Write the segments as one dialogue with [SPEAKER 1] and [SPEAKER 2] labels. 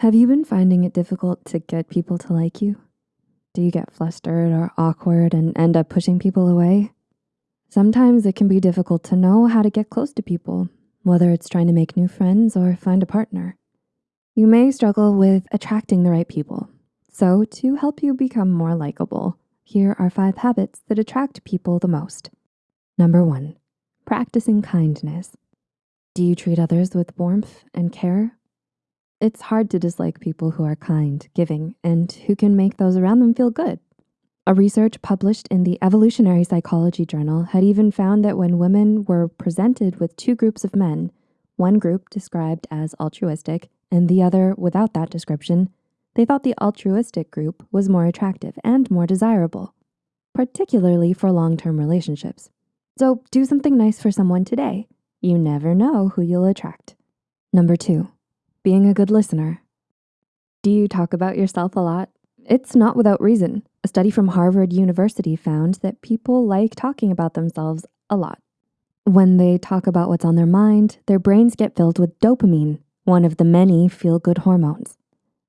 [SPEAKER 1] Have you been finding it difficult to get people to like you? Do you get flustered or awkward and end up pushing people away? Sometimes it can be difficult to know how to get close to people, whether it's trying to make new friends or find a partner. You may struggle with attracting the right people. So to help you become more likable, here are five habits that attract people the most. Number one, practicing kindness. Do you treat others with warmth and care? It's hard to dislike people who are kind, giving, and who can make those around them feel good. A research published in the Evolutionary Psychology Journal had even found that when women were presented with two groups of men, one group described as altruistic and the other without that description, they thought the altruistic group was more attractive and more desirable, particularly for long-term relationships. So do something nice for someone today. You never know who you'll attract. Number two, being a good listener. Do you talk about yourself a lot? It's not without reason. A study from Harvard University found that people like talking about themselves a lot. When they talk about what's on their mind, their brains get filled with dopamine, one of the many feel-good hormones.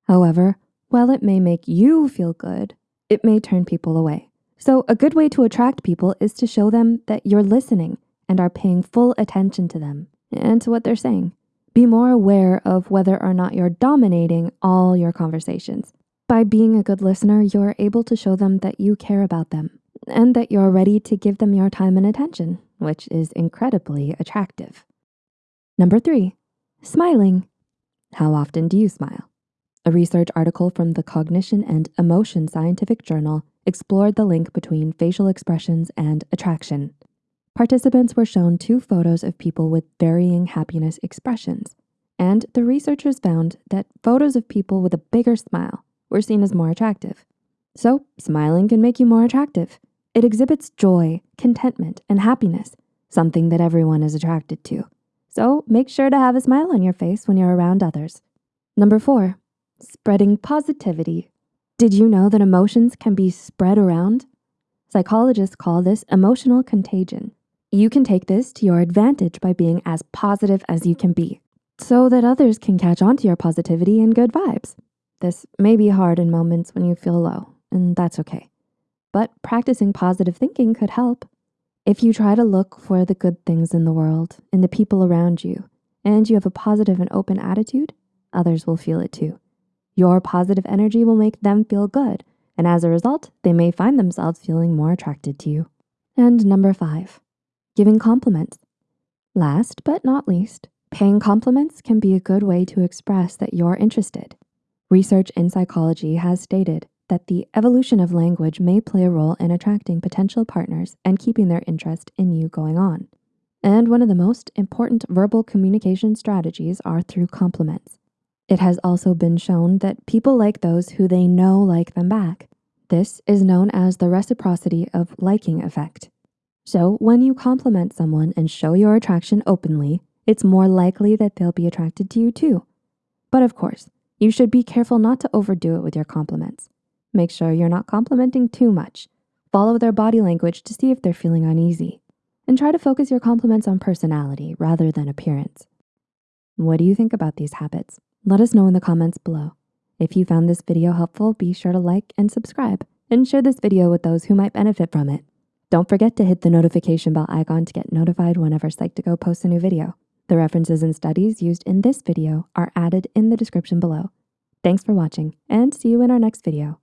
[SPEAKER 1] However, while it may make you feel good, it may turn people away. So a good way to attract people is to show them that you're listening and are paying full attention to them and to what they're saying. Be more aware of whether or not you're dominating all your conversations. By being a good listener, you're able to show them that you care about them and that you're ready to give them your time and attention, which is incredibly attractive. Number three, smiling. How often do you smile? A research article from the Cognition and Emotion Scientific Journal explored the link between facial expressions and attraction. Participants were shown two photos of people with varying happiness expressions, and the researchers found that photos of people with a bigger smile were seen as more attractive. So smiling can make you more attractive. It exhibits joy, contentment, and happiness, something that everyone is attracted to. So make sure to have a smile on your face when you're around others. Number four, spreading positivity. Did you know that emotions can be spread around? Psychologists call this emotional contagion. You can take this to your advantage by being as positive as you can be so that others can catch on to your positivity and good vibes. This may be hard in moments when you feel low, and that's okay. But practicing positive thinking could help. If you try to look for the good things in the world, in the people around you, and you have a positive and open attitude, others will feel it too. Your positive energy will make them feel good, and as a result, they may find themselves feeling more attracted to you. And number five, giving compliments. Last but not least, paying compliments can be a good way to express that you're interested. Research in psychology has stated that the evolution of language may play a role in attracting potential partners and keeping their interest in you going on. And one of the most important verbal communication strategies are through compliments. It has also been shown that people like those who they know like them back. This is known as the reciprocity of liking effect. So when you compliment someone and show your attraction openly, it's more likely that they'll be attracted to you too. But of course, you should be careful not to overdo it with your compliments. Make sure you're not complimenting too much. Follow their body language to see if they're feeling uneasy. And try to focus your compliments on personality rather than appearance. What do you think about these habits? Let us know in the comments below. If you found this video helpful, be sure to like and subscribe and share this video with those who might benefit from it. Don't forget to hit the notification bell icon to get notified whenever Psych2Go posts a new video. The references and studies used in this video are added in the description below. Thanks for watching and see you in our next video.